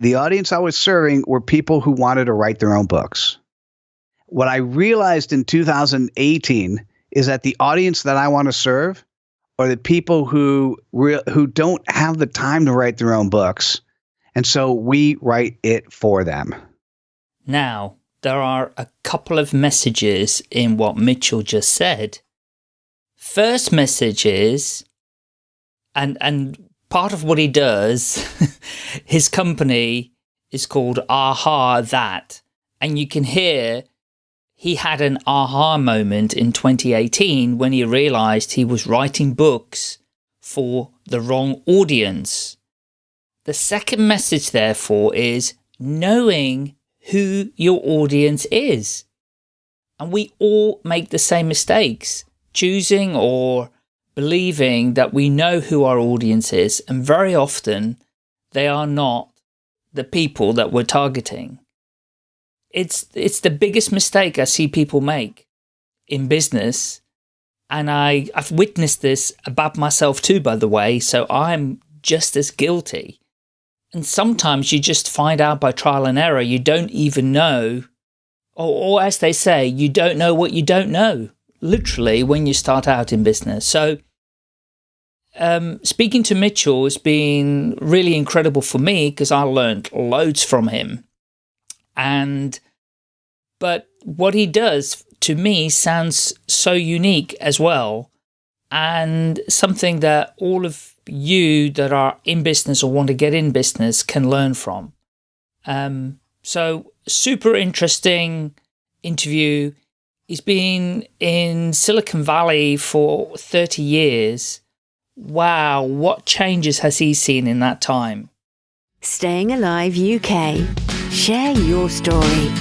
the audience I was serving were people who wanted to write their own books. What I realized in 2018 is that the audience that I want to serve are the people who re- who don't have the time to write their own books, and so we write it for them. Now, there are a couple of messages in what Mitchell just said. First message is, and and part of what he does, his company is called Aha That, and you can hear he had an aha moment in 2018 when he realized he was writing books for the wrong audience. The second message, therefore, is knowing who your audience is. And we all make the same mistakes, choosing or believing that we know who our audience is, and very often they are not the people that we're targeting. It's, it's the biggest mistake I see people make in business. And I, I've witnessed this about myself too, by the way, so I'm just as guilty. And sometimes you just find out by trial and error, you don't even know, or, or as they say, you don't know what you don't know, literally, when you start out in business. So um, speaking to Mitchell has been really incredible for me because I learned loads from him. And, but what he does to me sounds so unique as well. And something that all of you that are in business or want to get in business can learn from. Um, so super interesting interview. He's been in Silicon Valley for 30 years Wow, what changes has he seen in that time? Staying Alive UK. Share your story.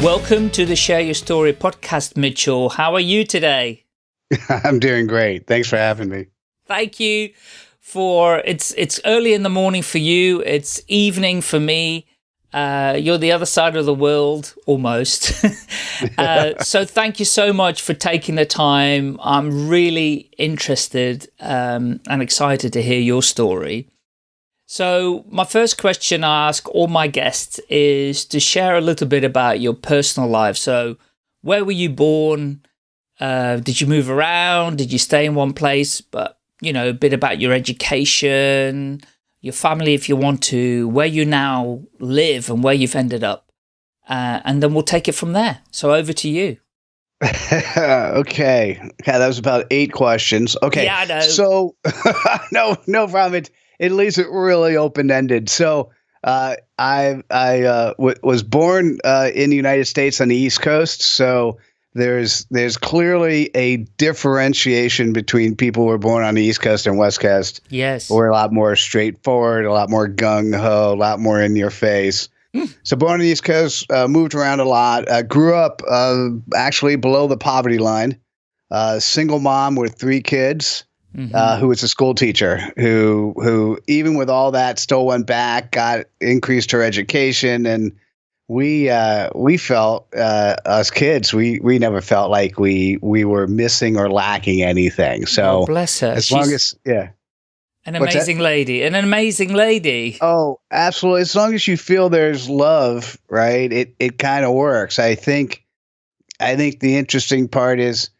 Welcome to the Share Your Story podcast, Mitchell. How are you today? I'm doing great. Thanks for having me. Thank you for it's it's early in the morning for you. It's evening for me. Uh, you're the other side of the world, almost. uh, so thank you so much for taking the time. I'm really interested um, and excited to hear your story. So my first question I ask all my guests is to share a little bit about your personal life. So where were you born? Uh, did you move around? Did you stay in one place? But, you know, a bit about your education, your family if you want to, where you now live and where you've ended up. Uh, and then we'll take it from there. So over to you. okay. Yeah, that was about eight questions. Okay. Yeah, I know. So, no, no problem. It, it leaves it really open ended. So, uh, I I uh, w- was born uh, in the United States on the East Coast. So there's there's clearly a differentiation between people who are born on the East Coast and West Coast. Yes, we're a lot more straightforward, a lot more gung ho, a lot more in your face. Mm. So born on the East Coast, uh, moved around a lot. Uh, grew up uh, actually below the poverty line. Uh, single mom with three kids. Mm -hmm. who was a school teacher who who even with all that still went back, got increased her education and we uh, we felt uh, us kids we we never felt like we we were missing or lacking anything. So oh, bless her. As She's long as yeah, an amazing lady, an amazing lady. Oh, absolutely. As long as you feel there's love, right? It it kind of works. I think I think the interesting part is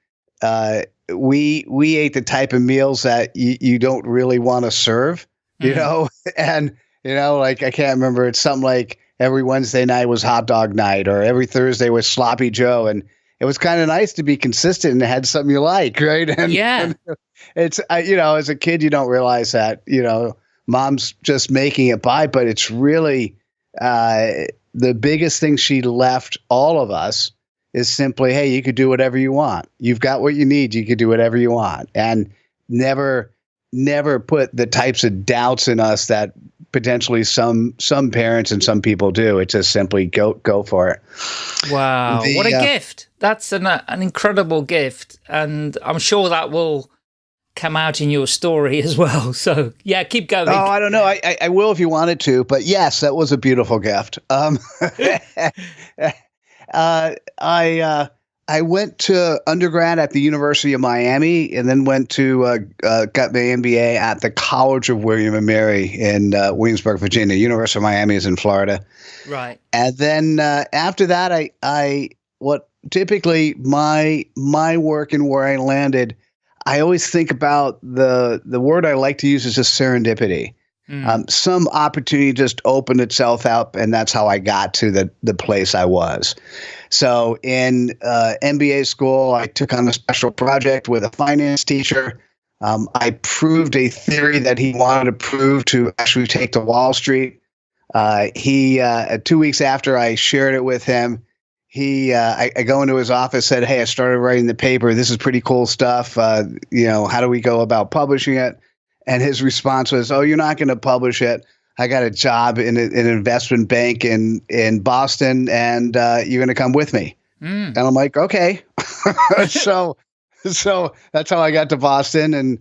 uh, we we ate the type of meals that you, you don't really want to serve, you mm. know, and you know like I can't remember. It's something like every Wednesday night was hot dog night or every Thursday was sloppy Joe. And it was kind of nice to be consistent and had something you like, right? And, yeah. And it's, you know, as a kid, you don't realize that, you know, mom's just making it by, but it's really uh, the biggest thing she left all of us is simply, hey, you could do whatever you want. You've got what you need. You could do whatever you want. And never, never put the types of doubts in us that potentially some some parents and some people do. It's just simply go go for it. Wow, the, what a uh, gift! That's an uh, an incredible gift, and I'm sure that will come out in your story as well. So yeah, keep going. Oh, I don't know. I, I, I will if you wanted to, but yes, that was a beautiful gift. Um, uh, I uh, I went to undergrad at the University of Miami, and then went to uh, uh, got my MBA at the College of William and Mary in uh, Williamsburg, Virginia. University of Miami is in Florida. Right. And then uh, after that, I I what typically my my work and where I landed, I always think about the the word I like to use is just serendipity. Mm. Um, some opportunity just opened itself up, and that's how I got to the the place I was. So in uh, MBA school, I took on a special project with a finance teacher. Um, I proved a theory that he wanted to prove to actually take to Wall Street. Uh, he uh, two weeks after I shared it with him, he uh, I, I, go into his office, said, "Hey, I started writing the paper. This is pretty cool stuff. Uh, you know, how do we go about publishing it?" And his response was, "Oh, you're not going to publish it. I got a job in, a, in an investment bank in in Boston, and uh, you're going to come with me." Mm. And I'm like, "Okay." so, so that's how I got to Boston, and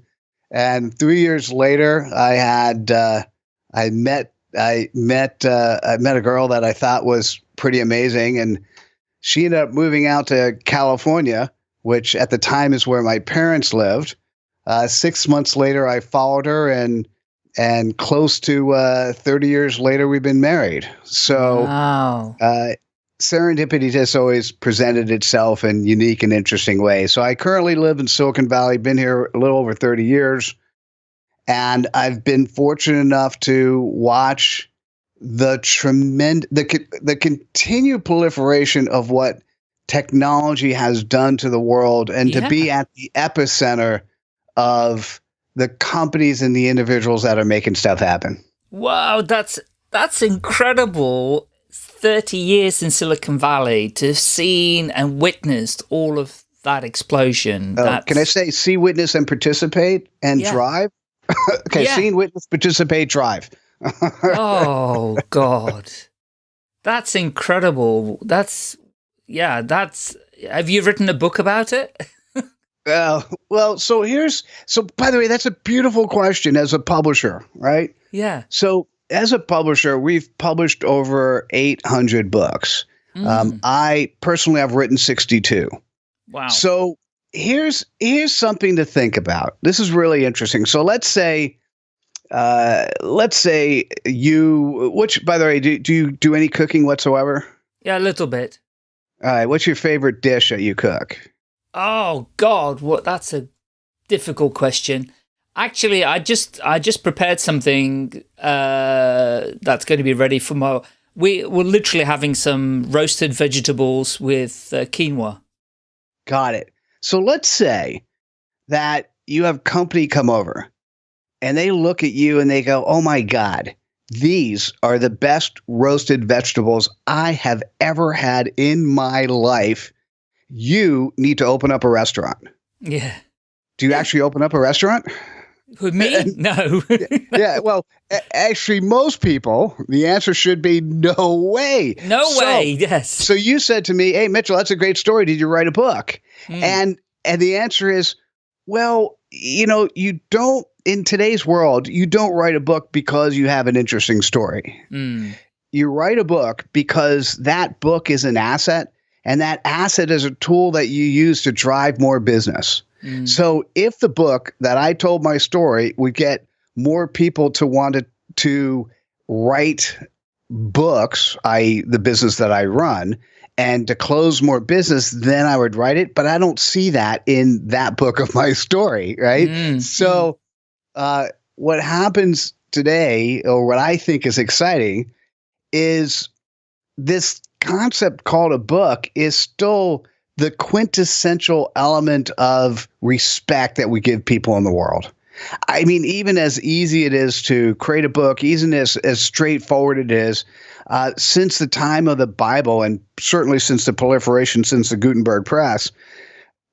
and three years later, I had uh, I met I met uh, I met a girl that I thought was pretty amazing, and she ended up moving out to California, which at the time is where my parents lived uh, six months later, I followed her, and and close to uh, 30 years later, we've been married. So wow. uh, serendipity has always presented itself in unique and interesting ways. So I currently live in Silicon Valley, been here a little over 30 years, and I've been fortunate enough to watch the tremendous the the continued proliferation of what technology has done to the world and yeah. to be at the epicenter of the companies and the individuals that are making stuff happen. Wow, that's that's incredible. 30 years in Silicon Valley to have seen and witnessed all of that explosion. Uh, can I say see, witness, and participate and yeah. drive? okay, yeah. seen, witness, participate, drive. oh, God. That's incredible. That's, yeah, that's, have you written a book about it? Well, well, so here's so by the way, that's a beautiful question as a publisher, right? Yeah. So as a publisher, we've published over 800 books. Mm. Um, I personally have written 62. Wow. So here's here's something to think about. This is really interesting. So let's say uh, let's say you which by the way, do, do you do any cooking whatsoever? Yeah, a little bit. All right, what's your favorite dish that you cook? Oh God, what? That's a difficult question. Actually, I just I just prepared something uh, that's going to be ready for my. We we're literally having some roasted vegetables with uh, quinoa. Got it. So let's say that you have company come over, and they look at you and they go, "Oh my God, these are the best roasted vegetables I have ever had in my life." You need to open up a restaurant. Yeah. Do you actually open up a restaurant? With me? no. yeah. Well, actually, most people, the answer should be no way. No so, way. Yes. So you said to me, "Hey, Mitchell, that's a great story. Did you write a book?" Mm. And and the answer is, well, you know, you don't in today's world, you don't write a book because you have an interesting story. Mm. You write a book because that book is an asset and that asset is a tool that you use to drive more business. Mm. So if the book that I told my story would get more people to want to, to write books, i.e., the business that I run, and to close more business, then I would write it. But I don't see that in that book of my story, right? Mm. So, uh, what happens today, or what I think is exciting, is this concept called a book is still the quintessential element of respect that we give people in the world. I mean, even as easy it is to create a book, even as, as straightforward it is, uh, since the time of the Bible, and certainly since the proliferation since the Gutenberg press,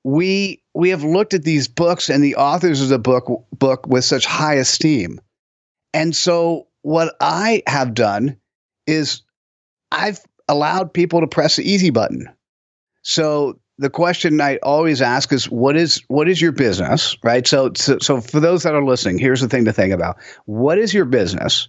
we we have looked at these books and the authors of the book book with such high esteem. And so what I have done is I've allowed people to press the easy button. So the question I always ask is what is what is your business, right? So, so so for those that are listening, here's the thing to think about. What is your business?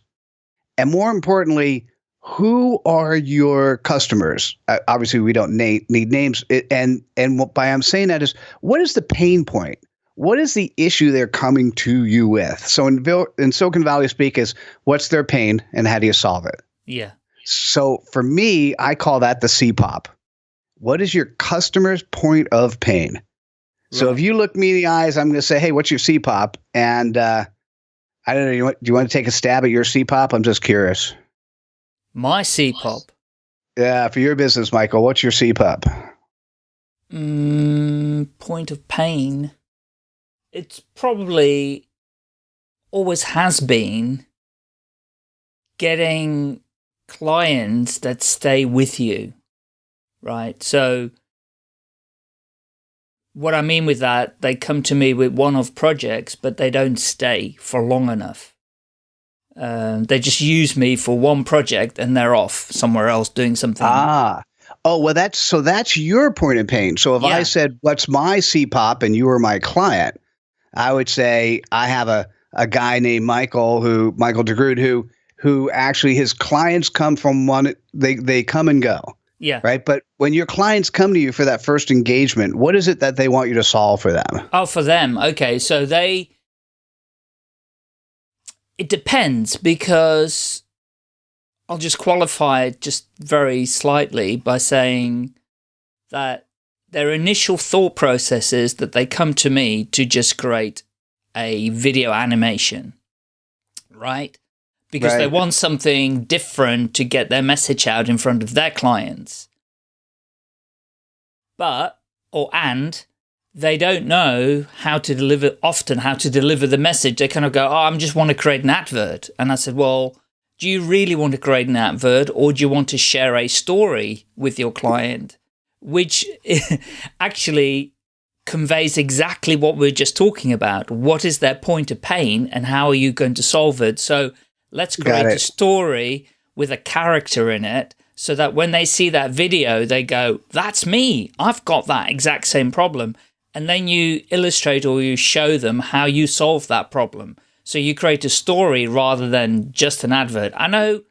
And more importantly, who are your customers? Uh, obviously, we don't na- need names, It- and and what, by I'm saying that is, what is the pain point? What is the issue they're coming to you with? So in in Silicon Valley speak is, what's their pain, and how do you solve it? Yeah. So for me, I call that the CPOP. What is your customer's point of pain? So Right. if you look me in the eyes, I'm going to say, "Hey, what's your CPOP?" And uh, I don't know. You want, do you want to take a stab at your CPOP? I'm just curious. My CPOP. Yeah, for your business, Michael, what's your CPOP? Mm, point of pain. It's probably always has been getting clients that stay with you, right? So, what I mean with that, they come to me with one off projects, but they don't stay for long enough. Um, they just use me for one project and they're off somewhere else doing something. Ah. Oh, well, that's so that's your point of pain. So if I said, What's my CPOP and you were my client, I would say, I have a, a guy named Michael who, Michael DeGrood, who, who actually his clients come from one, they, they come and go, yeah. right? But when your clients come to you for that first engagement, what is it that they want you to solve for them? Oh, for them. Okay. So they. It depends because I'll just qualify it just very slightly by saying that their initial thought process is that they come to me to just create a video animation, right? Because they want something different to get their message out in front of their clients. But, or and, they don't know how to deliver, often how to deliver the message. They kind of go, oh, I just want to create an advert. And I said, well, do you really want to create an advert or do you want to share a story with your client? Which actually conveys exactly what we are just talking about. What is their point of pain and how are you going to solve it? So let's create a story with a character in it so that when they see that video, they go, that's me. I've got that exact same problem. And then you illustrate or you show them how you solve that problem. So you create a story rather than just an advert. I know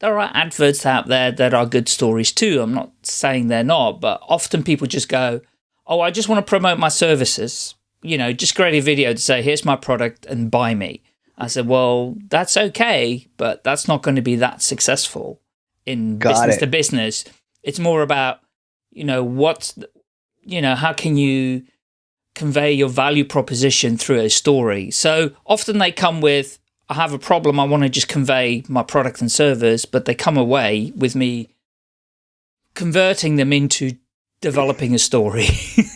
there are adverts out there that are good stories too. I'm not saying they're not, but often people just go, Oh, I just want to promote my services. You know, just create a video to say, Here's my product and buy me. I said, Well, that's okay, but that's not going to be that successful in Got business it. to business. It's more about, you know, what, you know, how can you convey your value proposition through a story? So often they come with, I have a problem, I want to just convey my product and service, but they come away with me converting them into developing a story,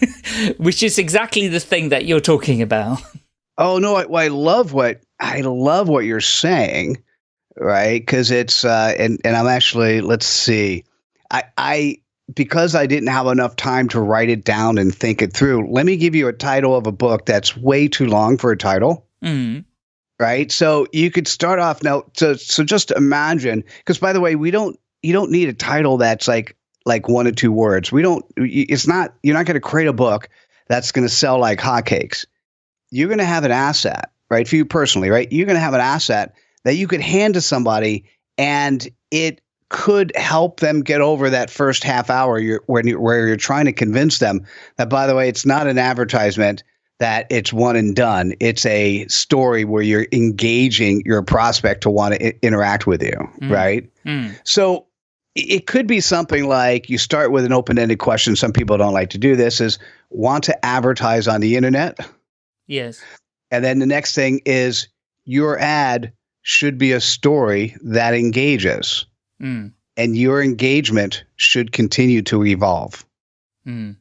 which is exactly the thing that you're talking about. Oh no, I, well, I love what I love what you're saying, right? Because it's uh, and and I'm actually let's see, I I because I didn't have enough time to write it down and think it through. Let me give you a title of a book that's way too long for a title. Mm, right? So you could start off now. So so just imagine, because by the way, we don't you don't need a title that's like like one or two words. We don't. It's not. You're not going to create a book that's going to sell like hotcakes. You're going to have an asset, right? For you personally, right? You're going to have an asset that you could hand to somebody, and it could help them get over that first half hour you're, when you, where you're trying to convince them that, by the way, it's not an advertisement that it's one and done. It's a story where you're engaging your prospect to want to I- interact with you, Mm. right? mm, So it could be something like you start with an open-ended question. Some people don't like to do this is want to advertise on the internet. Yes. And then the next thing is your ad should be a story that engages Mm, and your engagement should continue to evolve. mm,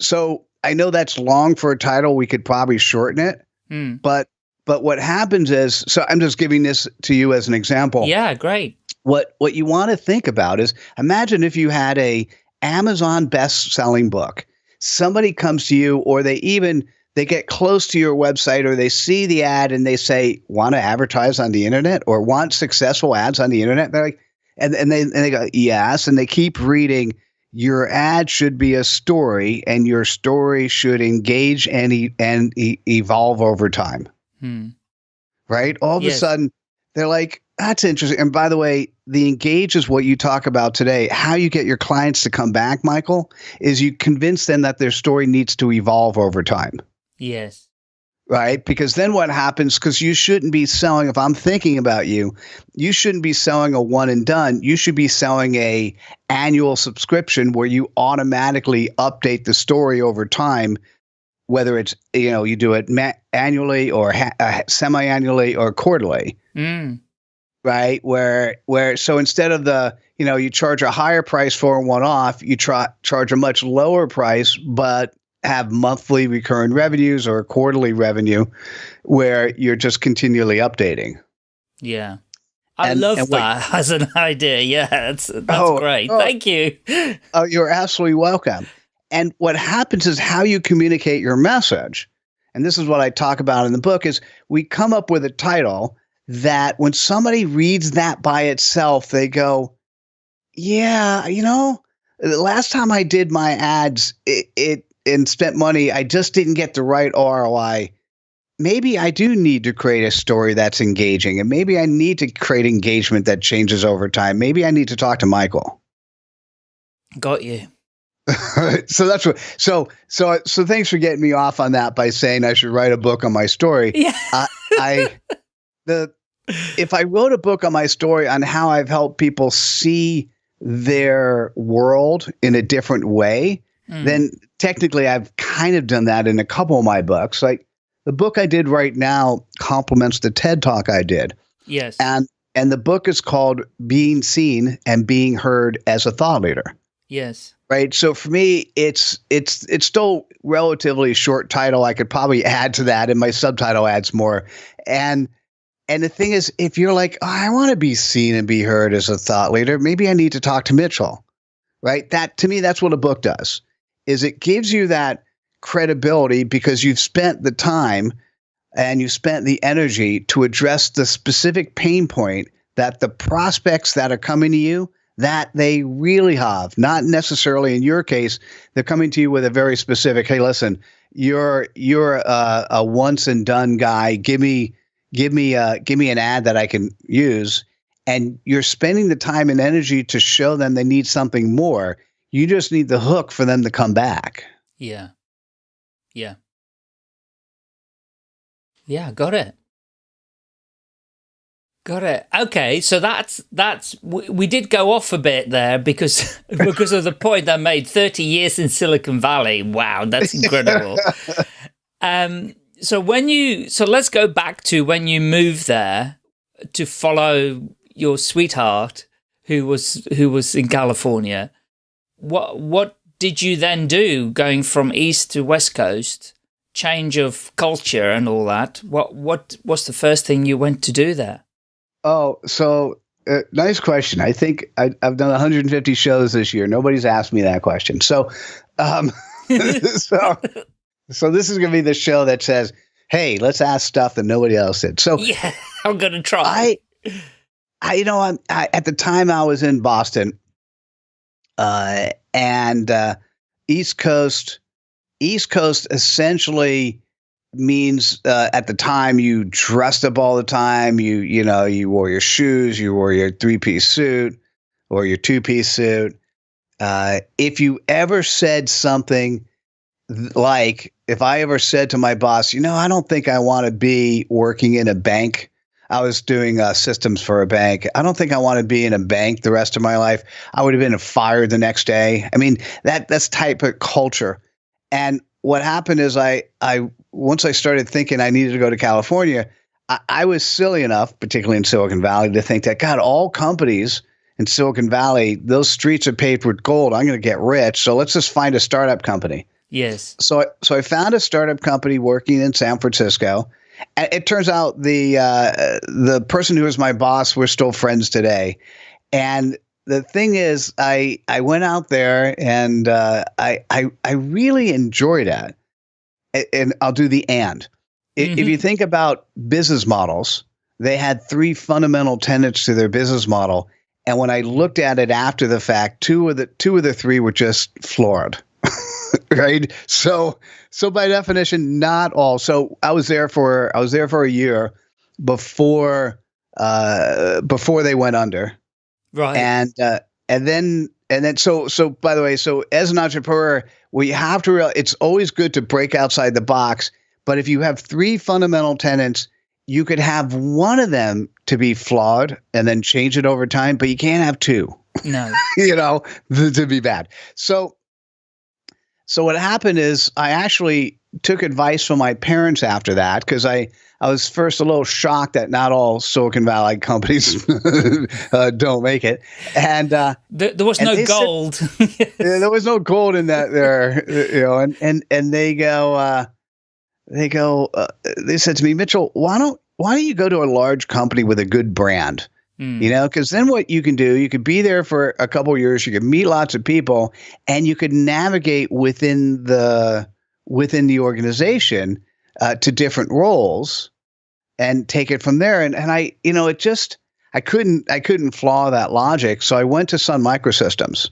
So I know that's long for a title. We could probably shorten it. mm. but but what happens is so i'm just giving this to you as an example Yeah, great. what what you want to think about is imagine if you had a amazon best selling book somebody comes to you or they even they get close to your website or they see the ad and they say want to advertise on the internet or want successful ads on the internet they're like and, and they and they go yes and they keep reading your ad should be a story and your story should engage and e- and e- evolve over time Mm, right? All of a sudden, they're like, that's interesting. And by the way, the engage is what you talk about today. How you get your clients to come back, Michael, is you convince them that their story needs to evolve over time. Yes. Right? Because then what happens, because you shouldn't be selling, if I'm thinking about you, you shouldn't be selling a one and done. You should be selling a annual subscription where you automatically update the story over time whether it's you know you do it ma- annually or ha- uh, semi-annually or quarterly Mm. right where where so instead of the you know you charge a higher price for a one-off you try charge a much lower price but have monthly recurring revenues or quarterly revenue where you're just continually updating Yeah. I And- love and that as an idea. Yeah, that's that's Oh, great. oh. Thank you. Oh, you're absolutely welcome. And what happens is how you communicate your message. And this is what I talk about in the book is we come up with a title that when somebody reads that by itself, they go, yeah, you know, the last time I did my ads, it, it and spent money, I just didn't get the right ROI. Maybe I do need to create a story that's engaging, and maybe I need to create engagement that changes over time. Maybe I need to talk to Michael. Got you. so that's what so so so thanks for getting me off on that by saying I should write a book on my story. Yeah. I the if I wrote a book on my story on how I've helped people see their world in a different way, Mm. then technically I've kind of done that in a couple of my books. Like the book I did right now complements the TED talk I did. yes. And and the book is called Being Seen and Being Heard as a Thought Leader yes. right so for me it's it's it's still relatively short title i could probably add to that and my subtitle adds more and and the thing is if you're like oh, i want to be seen and be heard as a thought leader maybe i need to talk to mitchell right that to me that's what a book does is it gives you that credibility because you've spent the time and you spent the energy to address the specific pain point that the prospects that are coming to you that they really have not necessarily in your case they're coming to you with a very specific hey listen you're you're a, a once and done guy. Give me give me uh give me an ad that i can use. And you're spending the time and energy to show them they need something more you just need the hook for them to come back Yeah. Yeah. Yeah, got it. Got it. Okay, so that's that's we, we did go off a bit there because because of the point I made. Thirty years in Silicon Valley. Wow, that's incredible. um. So when you so let's go back to when you moved there to follow your sweetheart who was who was in California. What what did you then do going from east to west coast? Change of culture and all that. What what was the first thing you went to do there? Oh, so uh, nice question. I think I, I've done 150 shows this year. Nobody's asked me that question. So, um, so, so this is going to be the show that says, "Hey, let's ask stuff that nobody else did." So, Yeah, I'm gonna try. I, I, you know, I'm, I, at the time I was in Boston, uh, and uh, East Coast, East Coast essentially means uh, at the time you dressed up all the time. You, you know, you wore your shoes, you wore your three piece suit or your two piece suit. Uh, if you ever said something th- like, if I ever said to my boss, you know, I don't think I want to be working in a bank. I was doing uh, systems for a bank. I don't think I want to be in a bank the rest of my life. I would have been fired the next day. I mean, that that's type of culture. And what happened is I I once I started thinking I needed to go to California, I, I was silly enough, particularly in Silicon Valley, to think that God, all companies in Silicon Valley, those streets are paved with gold. I'm going to get rich, so let's just find a startup company. yes. So, so I found a startup company working in San Francisco. And it turns out the uh, the person who was my boss, we're still friends today. And the thing is, I I went out there and uh, I, I I really enjoyed it. And I'll do the and. I- If you think about business models, they had three fundamental tenets to their business model. And when I looked at it after the fact, two of the two of the three were just floored. right? So so by definition, not all. So I was there for I was there for a year before uh, before they went under. Right. And uh, and then and then so so by the way, so as an entrepreneur, we have to realize it's always good to break outside the box. But if you have three fundamental tenants, you could have one of them to be flawed and then change it over time, but you can't have two. No. you know, to be bad. So so what happened is I actually took advice from my parents after that because I I was first a little shocked that not all Silicon Valley companies uh, don't make it, and uh, there, there, was no gold. Said, there was no gold in that there, you know, and and and they go, uh, they go, uh, they said to me, Mitchell, why don't why don't you go to a large company with a good brand? Mm. You know, because then what you can do, you could be there for a couple years, you could meet lots of people, and you could navigate within the within the organization uh, to different roles and take it from there. And and I, you know, it just I couldn't I couldn't flaw that logic, so I went to Sun Microsystems,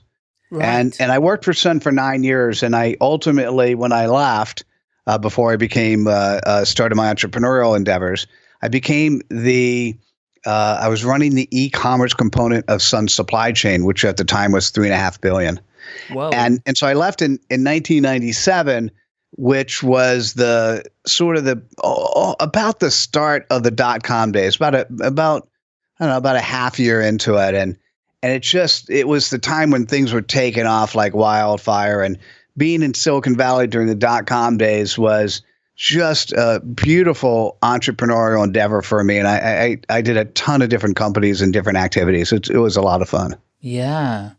right. and and I worked for Sun for nine years, and I ultimately when I left. Uh, before I became uh, uh started my entrepreneurial endeavors, I became the uh, I was running the e-commerce component of Sun Supply Chain, which at the time was three and a half billion. Whoa. And and so I left in in 1997, which was the sort of the oh, about the start of the dot com days. About a about I don't know about a half year into it, and and it just it was the time when things were taking off like wildfire. And being in Silicon Valley during the dot com days was just a beautiful entrepreneurial endeavor for me. And I, I, I did a ton of different companies and different activities. It, it was a lot of fun. Yeah.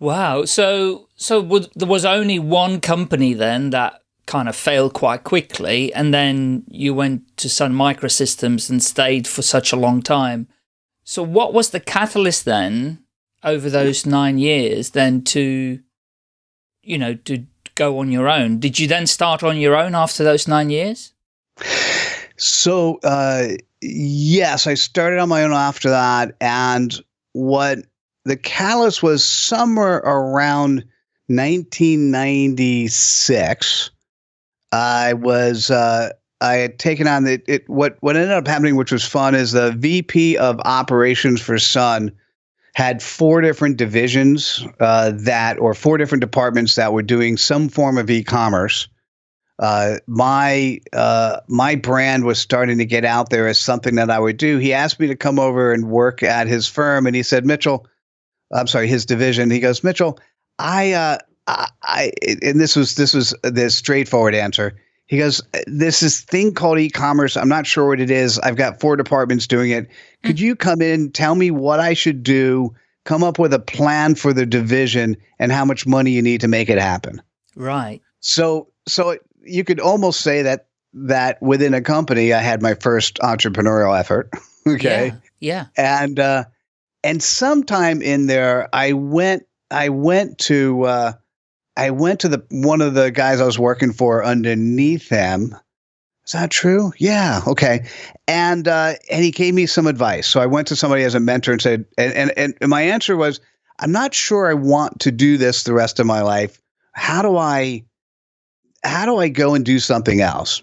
Wow. So, so there was only one company then that kind of failed quite quickly. And then you went to Sun Microsystems and stayed for such a long time. So what was the catalyst then over those nine years then to, you know, to go on your own. Did you then start on your own after those nine years? So, uh, yes, I started on my own after that. And what the catalyst was somewhere around 1996. I was, uh, I had taken on the, it, what, what ended up happening, which was fun, is the VP of operations for Sun had four different divisions uh, that, or four different departments that were doing some form of e-commerce. Uh, my uh, my brand was starting to get out there as something that I would do. He asked me to come over and work at his firm, and he said, Mitchell, I'm sorry, his division. He goes, Mitchell, I, uh, I, I, and this was this was the straightforward answer. He goes, This is thing called e-commerce. I'm not sure what it is. I've got four departments doing it. Could you come in, tell me what I should do, come up with a plan for the division and how much money you need to make it happen? Right. So so you could almost say that that within a company I had my first entrepreneurial effort. okay. Yeah. yeah. And uh and sometime in there I went I went to uh I went to the one of the guys I was working for underneath him. Is that true? Yeah. Okay. And uh, and he gave me some advice. So I went to somebody as a mentor and said, and, and and my answer was, I'm not sure I want to do this the rest of my life. How do I how do I go and do something else?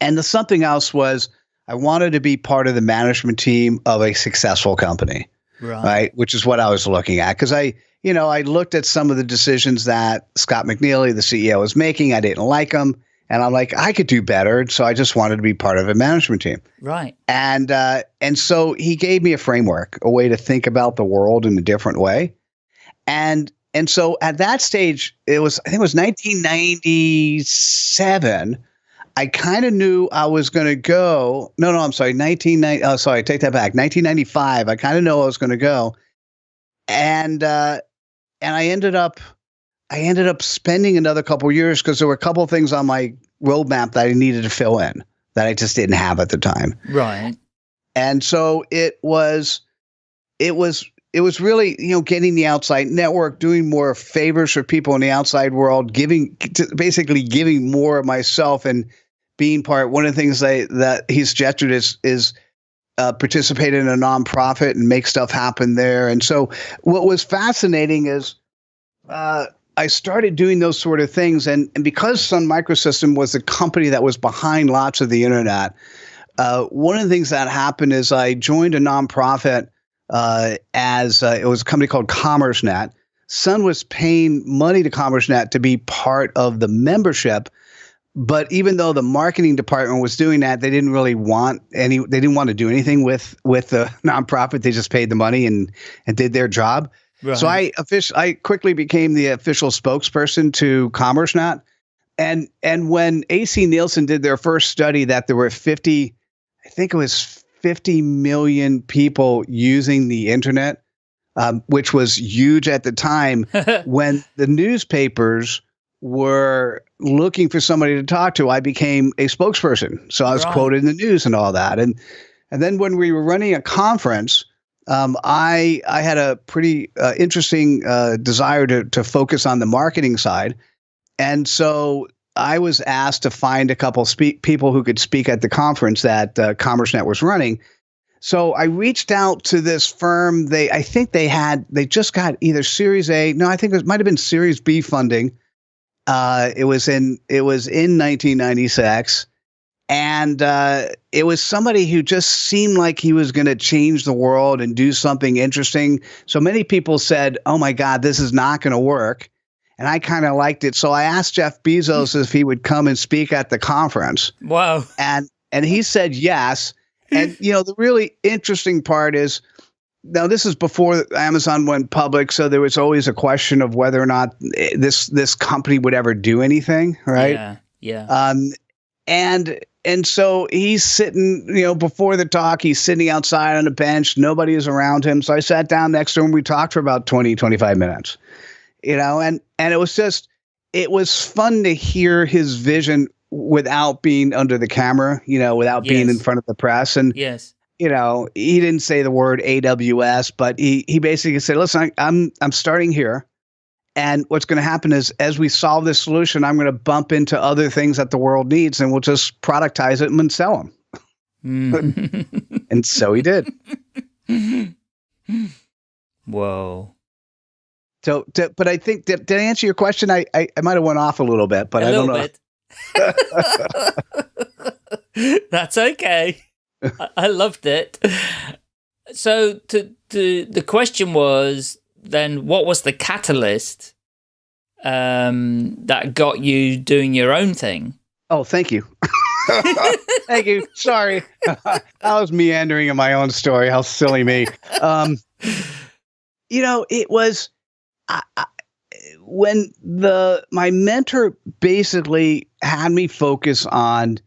And the something else was I wanted to be part of the management team of a successful company. Right. right? Which is what I was looking at. Because I you know, I looked at some of the decisions that Scott McNealy, the CEO, was making. I didn't like them. And I'm like, I could do better. So I just wanted to be part of a management team. Right. And uh, and so he gave me a framework, a way to think about the world in a different way. And and so at that stage, it was I think it was 1997. I kind of knew I was going to go. No, no, I'm sorry. 1990. Oh, sorry. Take that back. 1995. I kind of know I was going to go. And uh, and I ended up I ended up spending another couple years because there were a couple things on my roadmap that I needed to fill in that I just didn't have at the time. Right. And so it was it was it was really you know getting the outside network doing more favors for people in the outside world giving basically giving more of myself and being part one of the things I, that he's gestured is is uh, participate in a nonprofit and make stuff happen there. And so, what was fascinating is uh, I started doing those sort of things, and and because Sun Microsystem was the company that was behind lots of the internet. uh, one of the things that happened is I joined a nonprofit uh, as uh, it was a company called CommerceNet. Sun was paying money to CommerceNet to be part of the membership, but even though the marketing department was doing that, they didn't really want any. They didn't want to do anything with with the nonprofit. They just paid the money and and did their job. Right. So I official I quickly became the official spokesperson to CommerceNet. And and when AC Nielsen did their first study that there were 50 I think it was 50 million people using the internet, um, which was huge at the time when the newspapers were looking for somebody to talk to. I became a spokesperson. So I was right. quoted in the news and all that. And and then when we were running a conference, um, I I had a pretty uh, interesting uh, desire to to focus on the marketing side, and so I was asked to find a couple speak people who could speak at the conference that uh, CommerceNet was running. So I reached out to this firm. They I think they had they just got either Series A. No, I think it might have been Series B funding. Uh, it was in it was in 1996 and uh, it was somebody who just seemed like he was going to change the world and do something interesting. So many people said, "Oh my God, this is not going to work," and I kind of liked it. So I asked Jeff Bezos if he would come and speak at the conference. Wow! And and he said yes. And you know the really interesting part is now this is before Amazon went public, so there was always a question of whether or not this this company would ever do anything, right? Yeah. Yeah. Um, and and so he's sitting, you know, before the talk, he's sitting outside on a bench. Nobody is around him. So I sat down next to him. We talked for about 20, 25 minutes, you know, and, and it was just, it was fun to hear his vision without being under the camera, you know, without yes. being in front of the press. And, yes, you know, he didn't say the word AWS, but he, he basically said, listen, I, I'm, I'm starting here. And what's going to happen is, as we solve this solution, I'm going to bump into other things that the world needs, and we'll just productize it and sell them. Mm. and so he did. Whoa. So, to, but I think did, did I answer your question? I I, I might have went off a little bit, but a I don't know. That's okay. I, loved it. So, to, to the question was then what was the catalyst um, that got you doing your own thing? Oh, thank you. thank you. Sorry. I was meandering in my own story. How silly me. Um, you know, it was I, I, when the my mentor basically had me focus on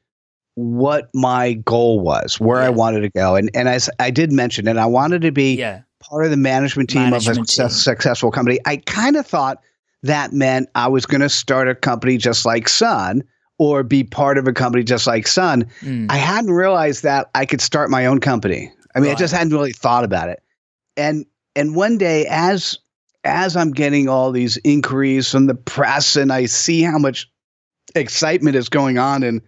what my goal was, where yeah. I wanted to go, and and as I did mention, and I wanted to be yeah part of the management team management of a team. successful company. I kind of thought that meant I was going to start a company just like Sun or be part of a company just like Sun. Mm. I hadn't realized that I could start my own company. I mean, right. I just hadn't really thought about it. And and one day as as I'm getting all these inquiries from the press and I see how much excitement is going on in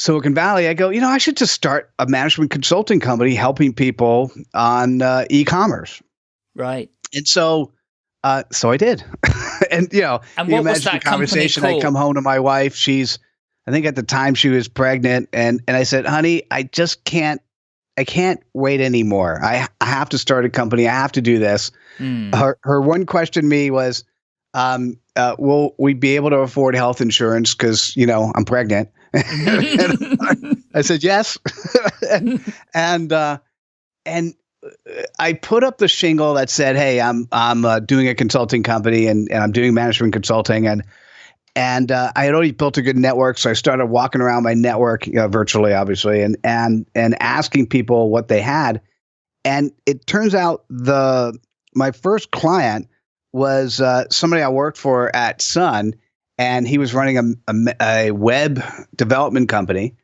Silicon Valley, I go, you know, I should just start a management consulting company helping people on uh, e-commerce. Right. And so, uh, so I did. and you know, and what was that conversation? I come home to my wife. She's, I think at the time she was pregnant, and and I said, honey, I just can't. I can't wait anymore. I, I have to start a company. I have to do this. Mm. Her her one question to me was, um, uh, will we be able to afford health insurance? Because you know I'm pregnant. I said yes, and and, uh, and I put up the shingle that said, "Hey, I'm I'm uh, doing a consulting company and, and I'm doing management consulting and." And uh, I had already built a good network, so I started walking around my network you know, virtually, obviously, and and and asking people what they had. And it turns out the my first client was uh, somebody I worked for at Sun, and he was running a, a, a, web development company.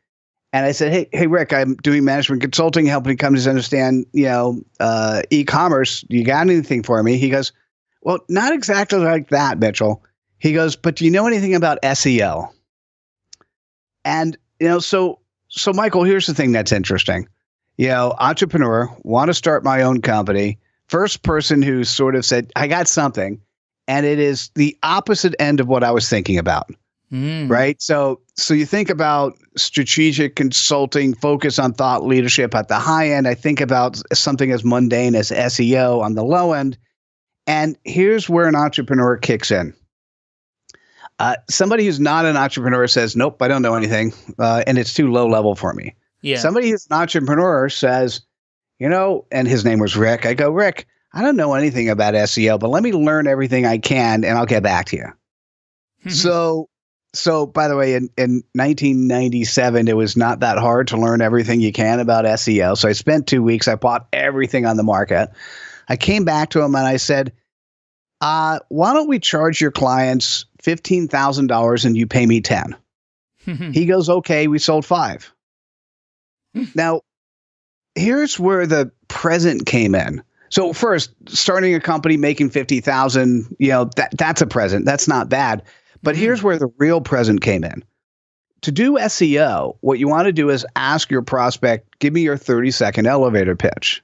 And I said, "Hey, hey, Rick, I'm doing management consulting, helping companies understand, you know, uh, e-commerce. You got anything for me?" He goes, "Well, not exactly like that, Mitchell." He goes, "But do you know anything about SEO?" And you know, so so Michael, here's the thing that's interesting. You know, entrepreneur, want to start my own company. First person who sort of said, "I got something." And it is the opposite end of what I was thinking about. Mm. Right. So, so you think about strategic consulting, focus on thought leadership at the high end. I think about something as mundane as SEO on the low end. And here's where an entrepreneur kicks in. Uh, somebody who's not an entrepreneur says, "Nope, I don't know anything, uh, and it's too low level for me." Yeah. Somebody who's an entrepreneur says, "You know," and his name was Rick. I go, Rick, I don't know anything about SEO, but let me learn everything I can, and I'll get back to you. so so by the way in, in 1997 it was not that hard to learn everything you can about seo so i spent two weeks i bought everything on the market. I came back to him and i said uh, why don't we charge your clients $15000 and you pay me 10 he goes okay we sold five. Now here's where the present came in so first starting a company making 50000 you know that, that's a present that's not bad but mm-hmm. here's where the real present came in. To do SEO, what you want to do is ask your prospect, give me your 30 second elevator pitch.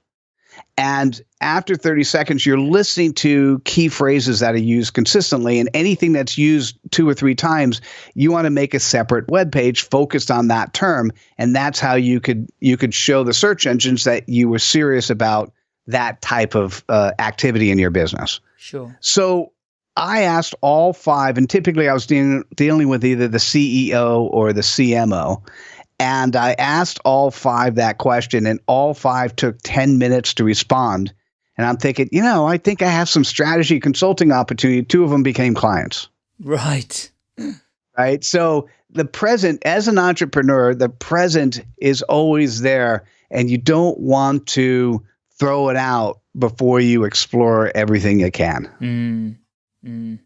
And after 30 seconds, you're listening to key phrases that are used consistently. And anything that's used two or three times, you want to make a separate web page focused on that term. And that's how you could you could show the search engines that you were serious about that type of uh, activity in your business. Sure. So I asked all five, and typically I was dealing, dealing with either the CEO or the CMO. And I asked all five that question, and all five took 10 minutes to respond. And I'm thinking, you know, I think I have some strategy consulting opportunity. Two of them became clients. Right. Right. So the present, as an entrepreneur, the present is always there, and you don't want to throw it out before you explore everything you can. Mm. Mm.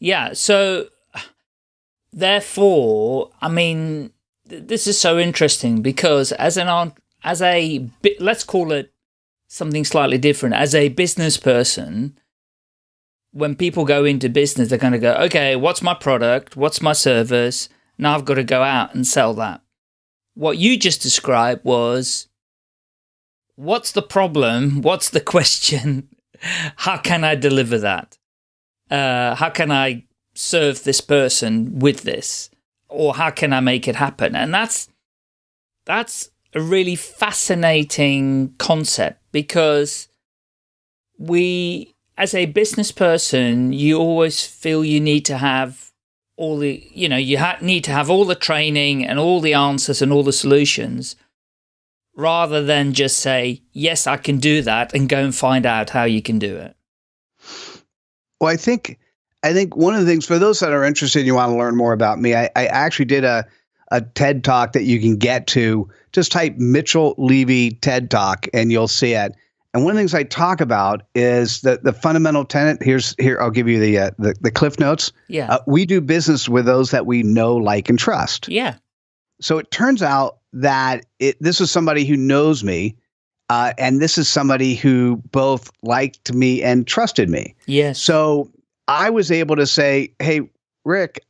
Yeah, so therefore, I mean, th this is so interesting because as an as a let's call it something slightly different as a business person when people go into business they're going to go okay what's my product what's my service now I've got to go out and sell that what you just described was what's the problem what's the question how can I deliver that? Uh, how can I serve this person with this? Or how can I make it happen? And that's, that's a really fascinating concept because we, as a business person, you always feel you need to have all the, you know, you need to have all the training and all the answers and all the solutions rather than just say, yes, I can do that and go and find out how you can do it? Well, I think I think one of the things for those that are interested, and you want to learn more about me. I, I actually did a a TED talk that you can get to. Just type Mitchell Levy TED Talk and you'll see it. And one of the things I talk about is the the fundamental tenet. Here's here I'll give you the uh, the, the cliff notes. Yeah, uh, we do business with those that we know, like, and trust. Yeah. So it turns out that it, this is somebody who knows me, uh, and this is somebody who both liked me and trusted me. Yes. So I was able to say, "Hey, Rick,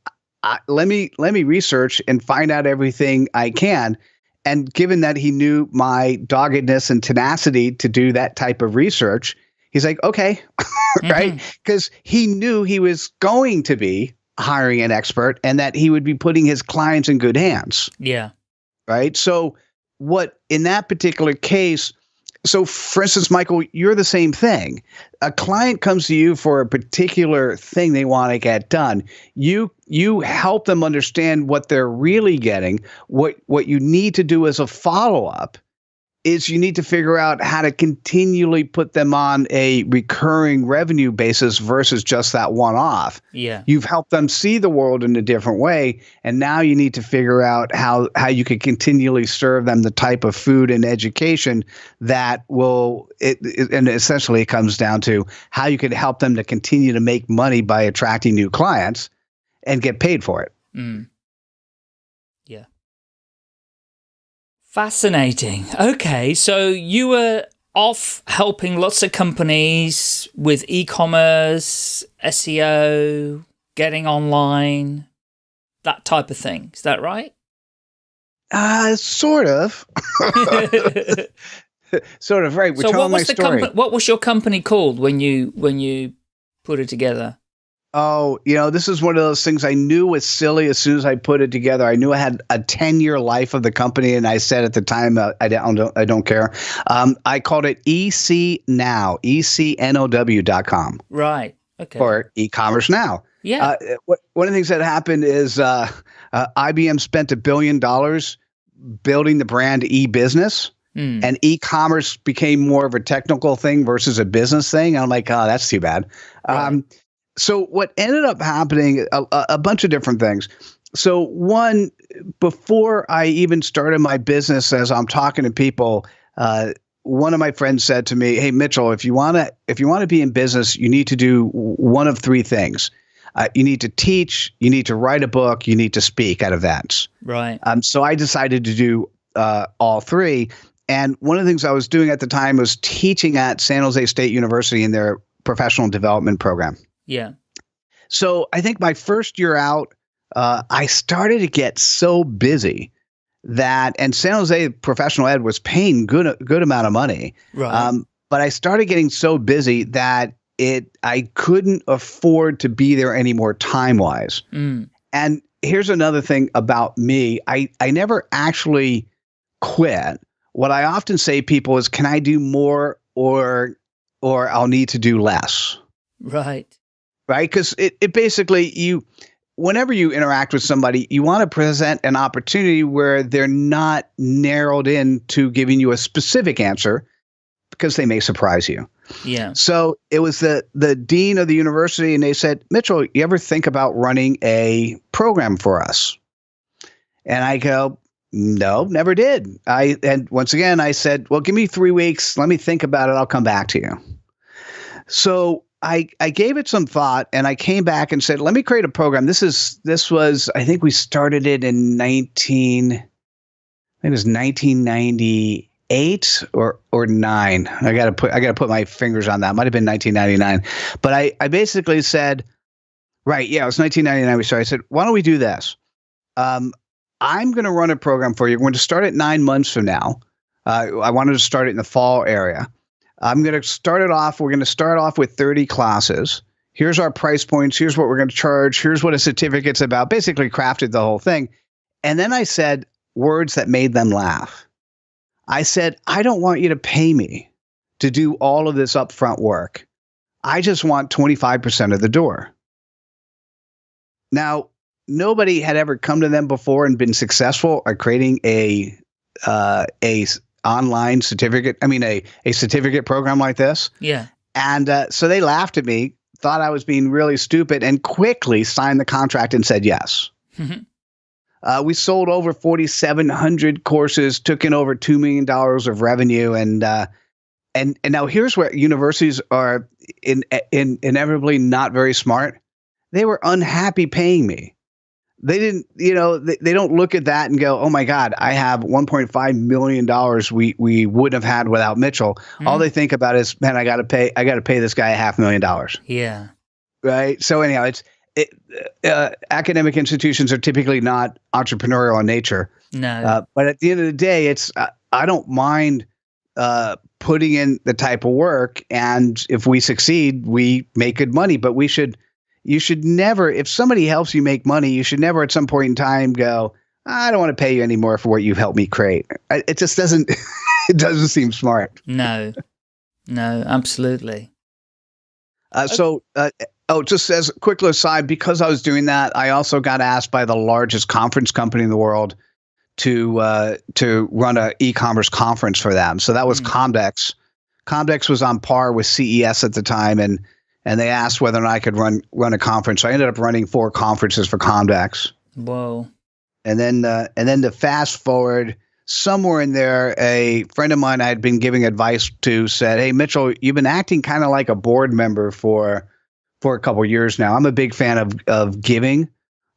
I, let me let me research and find out everything I can." And given that he knew my doggedness and tenacity to do that type of research, he's like, "Okay," right? Because mm-hmm. he knew he was going to be hiring an expert and that he would be putting his clients in good hands. Yeah right? So, what in that particular case, so for instance, Michael, you're the same thing. A client comes to you for a particular thing they want to get done. You you help them understand what they're really getting, what what you need to do as a follow up is you need to figure out how to continually put them on a recurring revenue basis versus just that one off. Yeah. You've helped them see the world in a different way and now you need to figure out how how you can continually serve them the type of food and education that will it, it and essentially it comes down to how you can help them to continue to make money by attracting new clients and get paid for it. Mm. Fascinating. Okay, so you were off helping lots of companies with e-commerce, SEO, getting online, that type of thing. Is that right? Uh, sort of. sort of, right. We're so telling my story. what was your company called when you when you put it together? Oh, you know, this is one of those things I knew was silly as soon as I put it together. I knew I had a 10 year life of the company. And I said at the time, uh, I, don't, I don't care. Um, I called it EC Now, ECNOW.com. Right. Okay. Or e commerce now. Yeah. Uh, what, one of the things that happened is uh, uh IBM spent a billion dollars building the brand e business. Mm. And e-commerce became more of a technical thing versus a business thing. I'm like, oh, that's too bad. Right. Um, so what ended up happening a, a, bunch of different things. So one before i even started my business as i'm talking to people uh, one of my friends said to me hey mitchell if you want to if you want to be in business you need to do one of three things. Uh, you need to teach you need to write a book you need to speak at events. Right. Um, so i decided to do uh, all three. And one of the things i was doing at the time was teaching at san jose state university in their professional development program yeah. So I think my first year out, uh, I started to get so busy that, and San Jose Professional Ed was paying good good amount of money. Right. Um, but I started getting so busy that it I couldn't afford to be there anymore time wise. Mm. And here's another thing about me: I I never actually quit. What I often say people is, "Can I do more?" or or I'll need to do less. Right right? Because it, it basically you whenever you interact with somebody, you want to present an opportunity where they're not narrowed in to giving you a specific answer because they may surprise you. Yeah. So it was the the dean of the university, and they said, Mitchell, you ever think about running a program for us? And I go, no, never did. I and once again I said, well, give me three weeks. Let me think about it. I'll come back to you. So I, I gave it some thought and I came back and said, let me create a program. This is this was I think we started it in 19 I think it was 1998 or or 9. I got to put I got to put my fingers on that. Might have been 1999. But I I basically said right, yeah, it was 1999 we started. I said, "Why don't we do this? Um, I'm going to run a program for you. We're going to start it 9 months from now. Uh, I wanted to start it in the fall area. I'm going to start it off. We're going to start off with 30 classes. Here's our price points. Here's what we're going to charge. Here's what a certificate's about. Basically, crafted the whole thing. And then I said words that made them laugh. I said, I don't want you to pay me to do all of this upfront work. I just want 25% of the door. Now, nobody had ever come to them before and been successful at creating a uh, a online certificate. I mean, a a certificate program like this. Yeah. And uh, so they laughed at me, thought I was being really stupid, and quickly signed the contract and said yes. Mm-hmm. Uh, we sold over 4,700 courses, took in over two million dollars of revenue, and uh, and and now here's where universities are in, in inevitably not very smart. They were unhappy paying me they didn't you know they, they don't look at that and go oh my god i have 1.5 million dollars we we wouldn't have had without mitchell. Mm. all they think about is man i gotta pay i gotta pay this guy a half million dollars. Yeah. Right? So anyhow it's it, uh, academic institutions are typically not entrepreneurial in nature. No. Uh, but at the end of the day it's uh, i don't mind uh, putting in the type of work and if we succeed we make good money but we should you should never, if somebody helps you make money, you should never at some point in time go, I don't want to pay you anymore for what you've helped me create. It just doesn't, it doesn't seem smart. No, no, absolutely. Uh, so, uh, oh, just as a quick little aside, because I was doing that, I also got asked by the largest conference company in the world to uh, to run an e-commerce conference for them. So that was mm. Comdex. Comdex was on par with CES at the time, and and they asked whether or not I could run run a conference. So I ended up running four conferences for Comdex. Whoa! And then uh, and then to fast forward somewhere in there, a friend of mine I had been giving advice to said, "Hey Mitchell, you've been acting kind of like a board member for for a couple years now. I'm a big fan of of giving."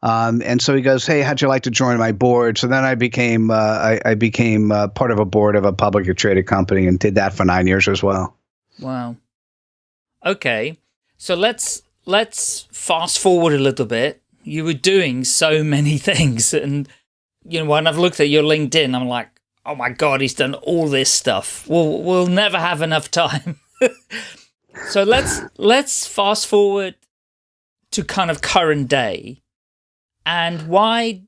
Um, and so he goes, "Hey, how'd you like to join my board?" So then I became uh, I, I, became uh, part of a board of a publicly traded company and did that for nine years as well. Wow. Okay, so let's let's fast forward a little bit. You were doing so many things, and you know when I've looked at your LinkedIn, I'm like, oh my god, he's done all this stuff. We'll we'll never have enough time. so let's let's fast forward to kind of current day and why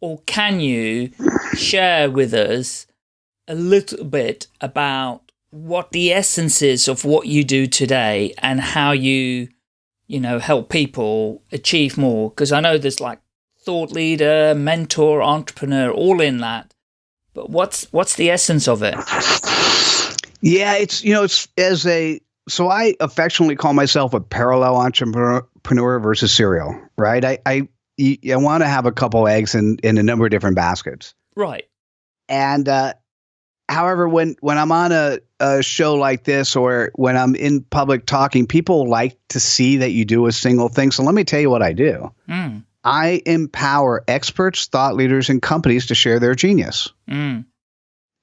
or can you share with us a little bit about what the essence is of what you do today and how you, you know, help people achieve more? Because I know there's like thought leader, mentor, entrepreneur, all in that. But what's what's the essence of it? Yeah, it's you know, it's as a so I affectionately call myself a parallel entrepreneur versus serial, right? I I, I want to have a couple eggs in in a number of different baskets, right? And uh, however, when when I'm on a, a show like this or when I'm in public talking, people like to see that you do a single thing. So let me tell you what I do. Mm. I empower experts, thought leaders, and companies to share their genius. Mm.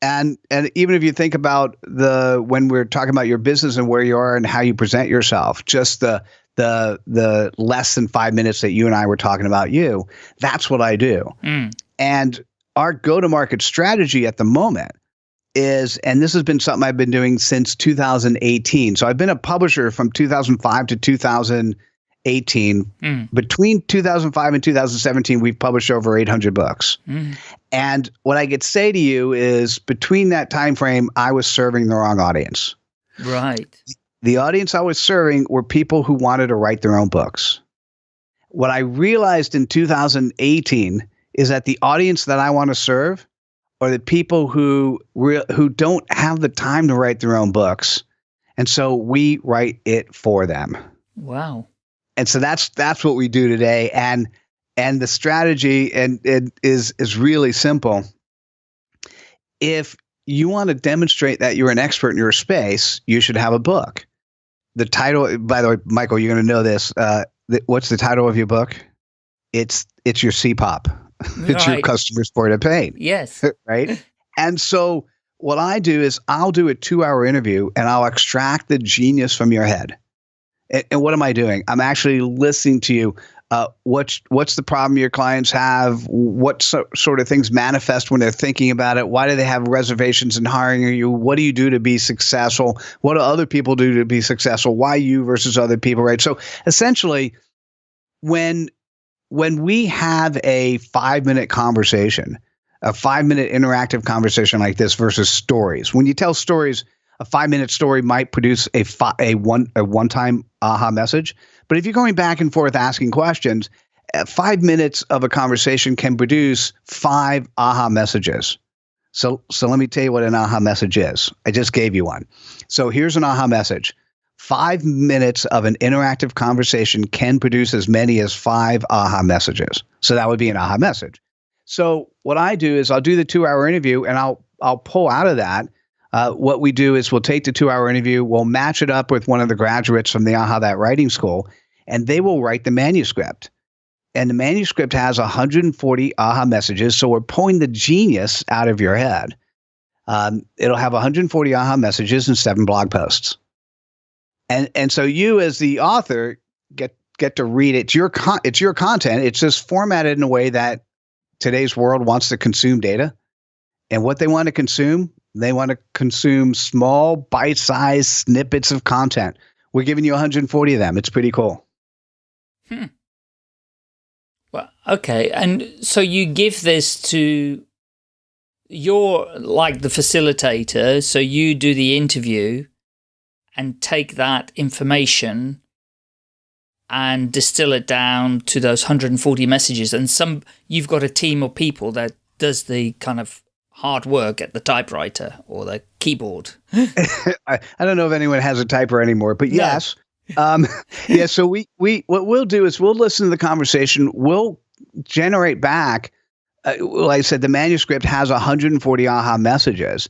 And and even if you think about the when we're talking about your business and where you are and how you present yourself, just the the the less than five minutes that you and I were talking about you, that's what I do. Mm. And our go to market strategy at the moment is, and this has been something I've been doing since 2018. So I've been a publisher from 2005 to 2018. Mm. Between 2005 and 2017, we've published over 800 books. Mm. And what I could say to you is, between that time frame, I was serving the wrong audience. Right. The audience I was serving were people who wanted to write their own books. What I realized in 2018 is that the audience that I want to serve are the people who re- who don't have the time to write their own books, and so we write it for them. Wow! And so that's that's what we do today, and and the strategy and it is is really simple. If you want to demonstrate that you're an expert in your space, you should have a book. The title, by the way, Michael, you're going to know this. Uh, th- what's the title of your book? It's it's your CPOP it's right. your point of pain. Yes. right. And so what I do is I'll do a two hour interview and I'll extract the genius from your head. And, and what am I doing? I'm actually listening to you. Uh, what's what's the problem your clients have? What so, sort of things manifest when they're thinking about it? Why do they have reservations in hiring you? What do you do to be successful? What do other people do to be successful? Why you versus other people? Right. So essentially, when when we have a five minute conversation, a five minute interactive conversation like this versus stories, when you tell stories, a five minute story might produce a fi- a one a one time aha message. But if you're going back and forth asking questions, uh, five minutes of a conversation can produce five aha messages. So so let me tell you what an aha message is. I just gave you one. So here's an aha message five minutes of an interactive conversation can produce as many as five aha messages. So that would be an aha message. So what I do is I'll do the two hour interview and I'll I'll pull out of that. Uh, what we do is we'll take the two hour interview, we'll match it up with one of the graduates from the Aha That Writing School, and they will write the manuscript. And the manuscript has 140 aha messages. So we're pulling the genius out of your head. Um, it'll have 140 aha messages and seven blog posts and and so you as the author get get to read it. It's your con- it's your content. It's just formatted in a way that today's world wants to consume data, and what they want to consume, they want to consume small bite-sized snippets of content. We're giving you 140 of them. It's pretty cool. Hmm. Well, okay, and so you give this to you're like the facilitator, so you do the interview and take that information and distill it down to those 140 messages. And some, you've got a team of people that does the kind of hard work at the typewriter or the keyboard. I, I don't know if anyone has a typer anymore, but yes. No. um, yeah. So we, we, what we'll do is we'll listen to the conversation. We'll generate back. Uh, like I said, the manuscript has 140 aha messages.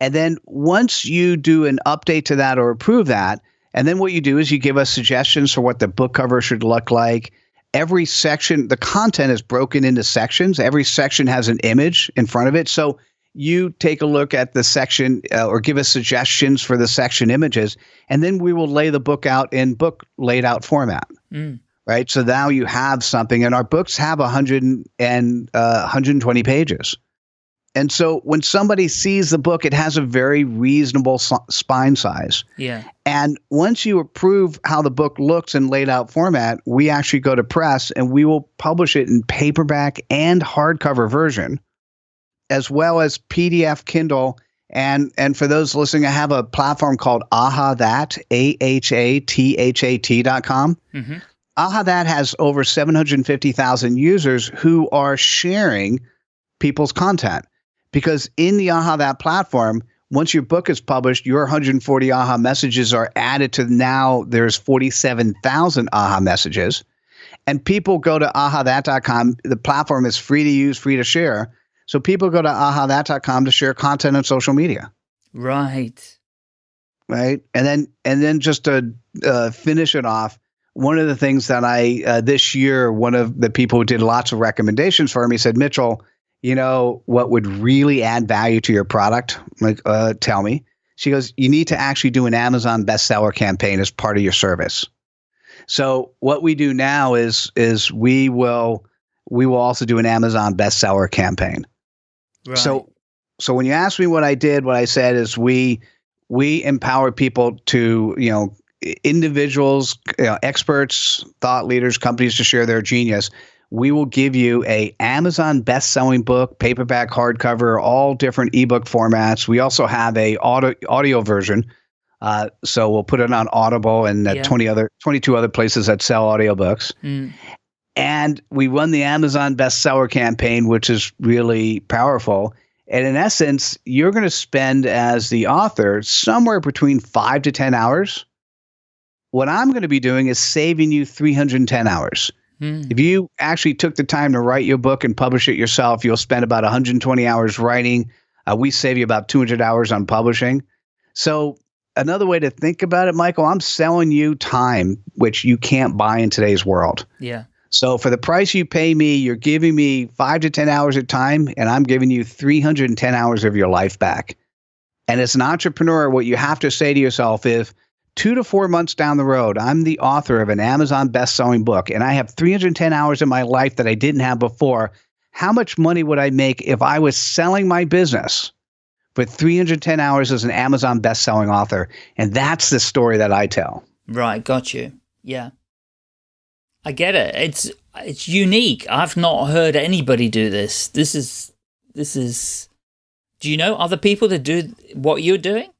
And then once you do an update to that or approve that, and then what you do is you give us suggestions for what the book cover should look like. Every section, the content is broken into sections. Every section has an image in front of it. So you take a look at the section uh, or give us suggestions for the section images, and then we will lay the book out in book laid out format. Mm. Right. So now you have something, and our books have 100 and uh, 120 pages And so when somebody sees the book, it has a very reasonable spine size. Yeah. And once you approve how the book looks in laid out format, we actually go to press and we will publish it in paperback and hardcover version, as well as PDF, Kindle. And and for those listening, I have a platform called Aha That, A H A T H A T dot com. Mm-hmm. Aha That has over 750,000 users who are sharing people's content because in the Aha That platform, once your book is published, your 140 AHA messages are added to now there's 47,000 AHA messages. And people go to ahathat.com. The platform is free to use, free to share. So people go to ahathat.com to share content on social media. Right. Right. And then, and then just to uh, finish it off, one of the things that I, uh, this year, one of the people who did lots of recommendations for me said, Mitchell, you know what would really add value to your product? Like, uh, tell me. She goes, you need to actually do an Amazon bestseller campaign as part of your service. So what we do now is is we will we will also do an Amazon bestseller campaign. Right. So so when you ask me what I did, what I said is we we empower people to you know individuals, you know, experts, thought leaders, companies to share their genius we will give you a Amazon best-selling book, paperback, hardcover, all different ebook formats. We also have a audio audio version. Uh, so we'll put it on Audible and uh, yeah. 20 other 22 other places that sell audiobooks. Mm. And we run the Amazon bestseller campaign, which is really powerful. And in essence, you're going to spend as the author somewhere between five to 10 hours. What I'm going to be doing is saving you 310 hours. Mm. If you actually took the time to write your book and publish it yourself, you'll spend about 120 hours writing. Uh, we save you about 200 hours on publishing. So, another way to think about it, Michael, I'm selling you time, which you can't buy in today's world. Yeah. So, for the price you pay me, you're giving me five to 10 hours of time, and I'm giving you 310 hours of your life back. And as an entrepreneur, what you have to say to yourself is, two to four months down the road, I'm the author of an Amazon best selling book and I have 310 hours in my life that I didn't have before. How much money would I make if I was selling my business for 310 hours as an Amazon best selling author? And that's the story that I tell. Right. Got you. Yeah. I get it. It's, it's unique. I've not heard anybody do this. This is, this is, do you know other people that do what you're doing?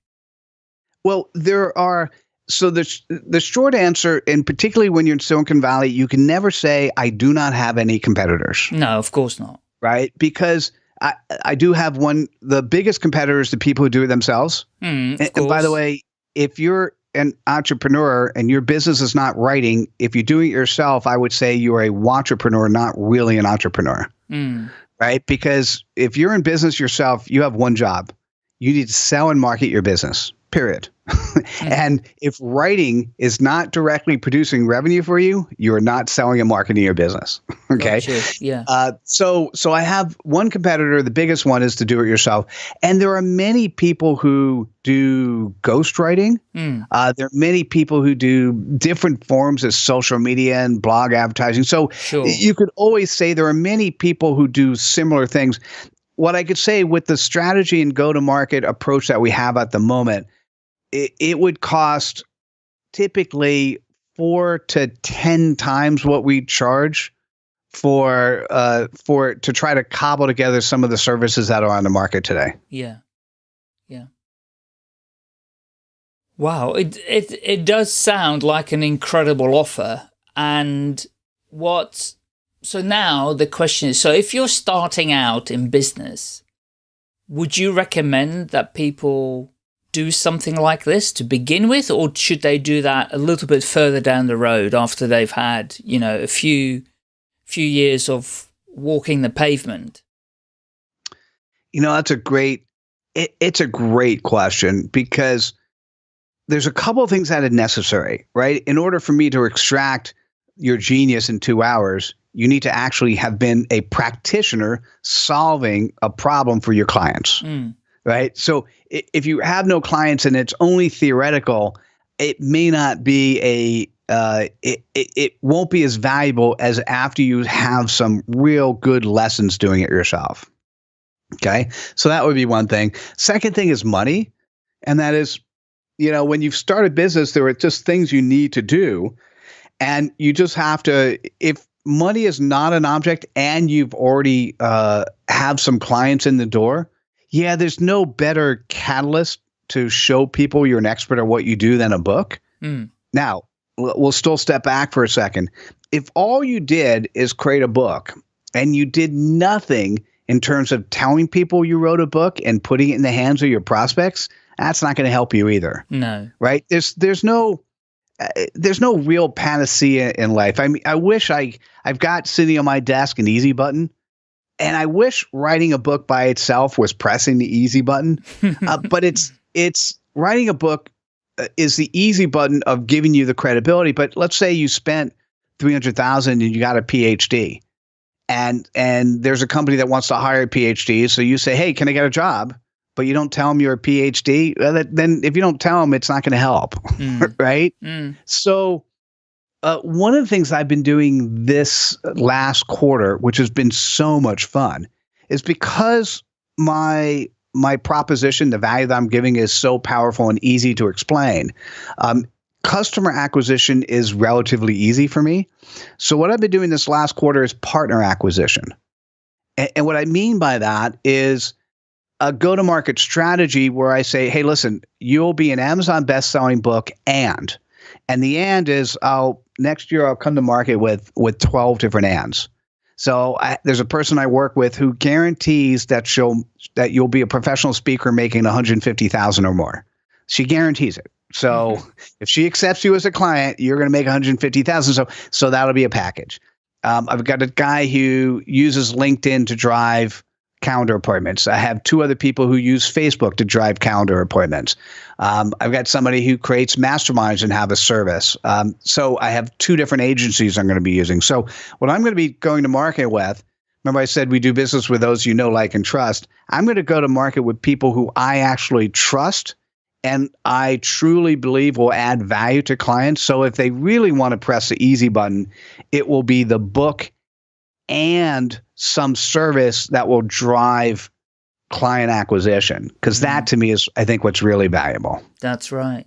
Well, there are so the the short answer, and particularly when you're in Silicon Valley, you can never say I do not have any competitors. No, of course not. Right, because I I do have one. The biggest competitors, the people who do it themselves. Mm, and, and by the way, if you're an entrepreneur and your business is not writing, if you do it yourself, I would say you are a entrepreneur, not really an entrepreneur. Mm. Right, because if you're in business yourself, you have one job. You need to sell and market your business period. mm-hmm. And if writing is not directly producing revenue for you, you are not selling and marketing your business. okay. Gotcha. Yeah. Uh, so, so I have one competitor. The biggest one is to do it yourself, and there are many people who do ghostwriting. Mm. Uh, there are many people who do different forms of social media and blog advertising. So sure. you could always say there are many people who do similar things. What I could say with the strategy and go to market approach that we have at the moment it, it would cost typically four to ten times what we charge for uh for to try to cobble together some of the services that are on the market today. Yeah. Yeah. Wow, it it it does sound like an incredible offer and what so now the question is so if you're starting out in business would you recommend that people do something like this to begin with, or should they do that a little bit further down the road after they've had, you know, a few few years of walking the pavement? You know, that's a great it, it's a great question because there's a couple of things that are necessary, right? In order for me to extract your genius in two hours, you need to actually have been a practitioner solving a problem for your clients. Mm right? So if you have no clients and it's only theoretical, it may not be a uh, it, it, it won't be as valuable as after you have some real good lessons doing it yourself. Okay. So that would be one thing. Second thing is money. And that is, you know, when you've started business, there are just things you need to do. And you just have to, if money is not an object and you've already uh, have some clients in the door, yeah, there's no better catalyst to show people you're an expert at what you do than a book. Mm. Now, we'll still step back for a second. If all you did is create a book and you did nothing in terms of telling people you wrote a book and putting it in the hands of your prospects, that's not going to help you either. No. Right? There's there's no uh, there's no real panacea in life. I mean, I wish I I've got sitting on my desk an easy button, and I wish writing a book by itself was pressing the easy button. uh, but it's it's writing a book uh, is the easy button of giving you the credibility. But let's say you spent three hundred thousand and you got a PhD, and and there's a company that wants to hire a PhD, so you say, hey, can I get a job? but you don't tell them you're a PhD, That then if you don't tell them, it's not going to help, mm. right? Mm. So, uh, one of the things I've been doing this last quarter, which has been so much fun, is because my my proposition, the value that I'm giving, is so powerful and easy to explain. Um, customer acquisition is relatively easy for me. So, what I've been doing this last quarter is partner acquisition. And, and what I mean by that is a go to market strategy where I say, hey, listen, you'll be an Amazon best selling book and, and the and is I'll next year I'll come to market with with 12 different ands. So I, there's a person I work with who guarantees that she'll that you'll be a professional speaker making 150,000 or more. She guarantees it. So mm-hmm. if she accepts you as a client, you're going to make 150,000. So so that'll be a package. Um, I've got a guy who uses LinkedIn to drive calendar appointments. I have two other people who use Facebook to drive calendar appointments. Um, I've got somebody who creates masterminds and have a service. Um, so I have two different agencies I'm going to be using. So what I'm going to be going to market with, remember I said we do business with those you know, like, and trust. I'm going to go to market with people who I actually trust and I truly believe will add value to clients. So if they really want to press the easy button, it will be the book and some service that will drive client acquisition because that mm-hmm. to me is i think what's really valuable that's right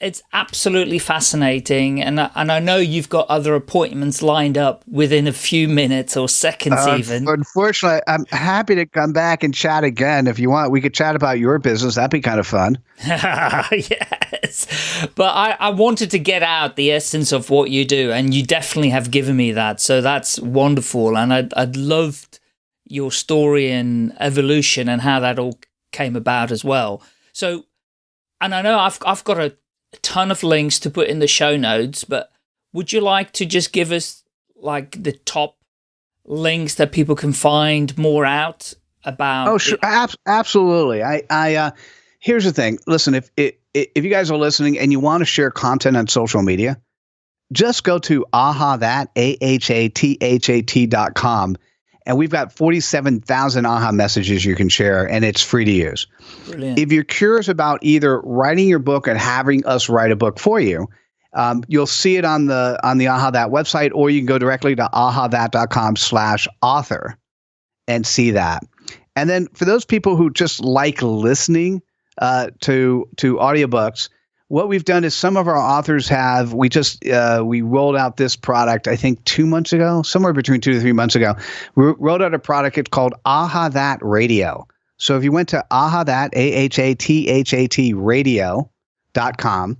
it's absolutely fascinating and and I know you've got other appointments lined up within a few minutes or seconds uh, even. unfortunately I'm happy to come back and chat again if you want. We could chat about your business. That'd be kind of fun. Yes. But I, I wanted to get out the essence of what you do and you definitely have given me that so that's wonderful and I'd, I'd loved your story and evolution and how that all came about as well. So and I know I've I've got a a ton of links to put in the show notes, but would you like to just give us like the top links that people can find more out about? Oh, sure. Ab absolutely. I, I, uh, here's the thing. Listen, if, if, if you guys are listening and you want to share content on social media, just go to aha that, A-H-A-T-H-A-T dot com and we've got 47,000 AHA messages you can share, and it's free to use. Brilliant. If you're curious about either writing your book and having us write a book for you, um, you'll see it on the on the AHA That website, or you can go directly to ahathat.com slash author and see that. And then for those people who just like listening uh, to to audiobooks, what we've done is some of our authors have we just uh, we rolled out this product i think two months ago somewhere between two to three months ago. We rolled out a product it's called aha that radio. So if you went to aha that a-h-a-t-h-a-t radio dot com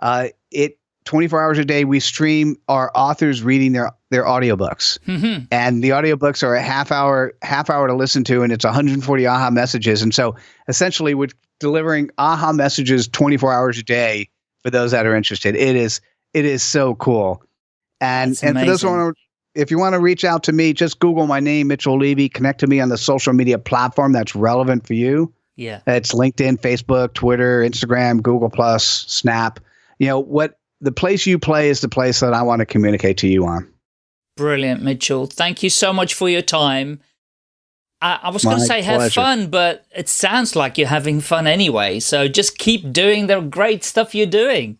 uh, it 24 hours a day we stream our authors reading their their audiobooks. Mm-hmm. and the audiobooks are a half hour half hour to listen to and it's 140 aha messages. And so essentially we're delivering aha messages 24 hours a day for those that are interested it is it is so cool and and for those who want to if you want to reach out to me just google my name mitchell levy connect to me on the social media platform that's relevant for you yeah it's linkedin facebook twitter instagram google plus snap you know what the place you play is the place that I want to communicate to you on. Brilliant, Mitchell. Thank you so much for your time. I, I was going to say pleasure. have fun, but it sounds like you're having fun anyway. So just keep doing the great stuff you're doing.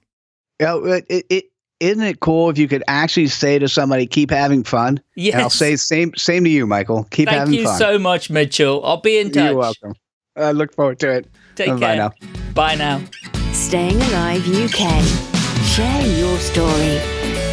Yeah, it, it, isn't it cool if you could actually say to somebody, "Keep having fun"? Yes. And I'll say same same to you, Michael. Keep Thank having fun. Thank you so much, Mitchell. I'll be in touch. You're welcome. I look forward to it. Take Bye care. now. Bye now. Staying Alive UK. Share your story.